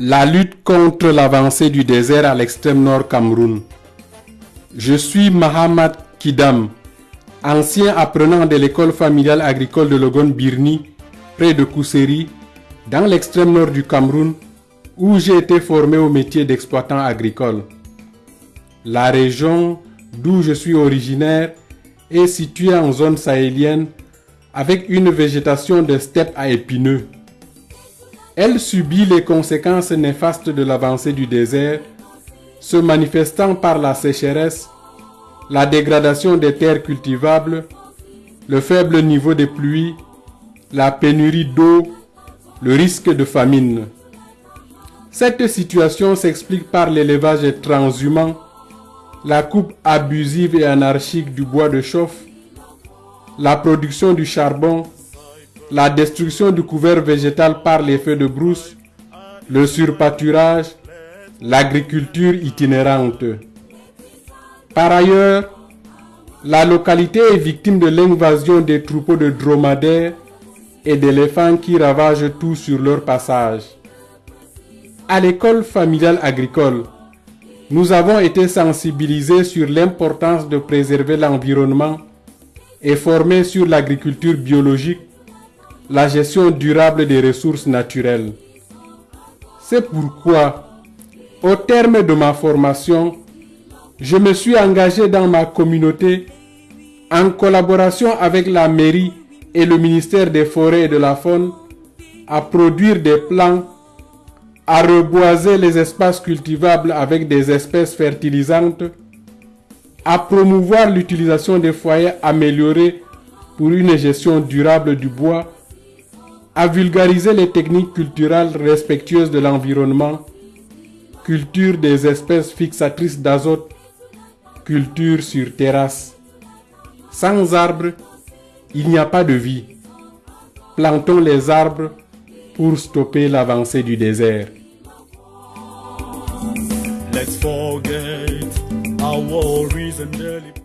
La lutte contre l'avancée du désert à l'extrême nord Cameroun. Je suis Mahamad Kidam, ancien apprenant de l'école familiale agricole de Logon Birni, près de Kousseri, dans l'extrême nord du Cameroun, où j'ai été formé au métier d'exploitant agricole. La région d'où je suis originaire est située en zone sahélienne avec une végétation de steppe à épineux. Elle subit les conséquences néfastes de l'avancée du désert, se manifestant par la sécheresse, la dégradation des terres cultivables, le faible niveau des pluies, la pénurie d'eau, le risque de famine. Cette situation s'explique par l'élevage transhumant, la coupe abusive et anarchique du bois de chauffe, la production du charbon, la destruction du couvert végétal par les feux de brousse, le surpâturage, l'agriculture itinérante. Par ailleurs, la localité est victime de l'invasion des troupeaux de dromadaires et d'éléphants qui ravagent tout sur leur passage. À l'école familiale agricole, nous avons été sensibilisés sur l'importance de préserver l'environnement et formés sur l'agriculture biologique, la gestion durable des ressources naturelles. C'est pourquoi, au terme de ma formation, je me suis engagé dans ma communauté en collaboration avec la mairie et le ministère des Forêts et de la Faune à produire des plans, à reboiser les espaces cultivables avec des espèces fertilisantes, à promouvoir l'utilisation des foyers améliorés pour une gestion durable du bois, à vulgariser les techniques culturelles respectueuses de l'environnement, culture des espèces fixatrices d'azote, culture sur terrasse. Sans arbres, il n'y a pas de vie. Plantons les arbres pour stopper l'avancée du désert. Let's forget Our worries and daily. early.